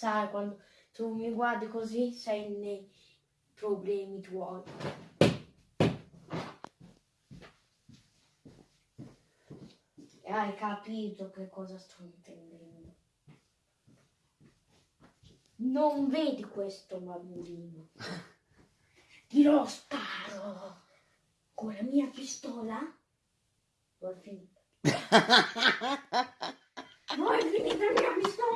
sai, quando tu mi guardi così sei nei problemi tuoi. E hai capito che cosa sto intendendo. Non vedi questo bambino? Glielo sparo con la mia pistola. Vuoi finire? Vuoi finire la mia pistola.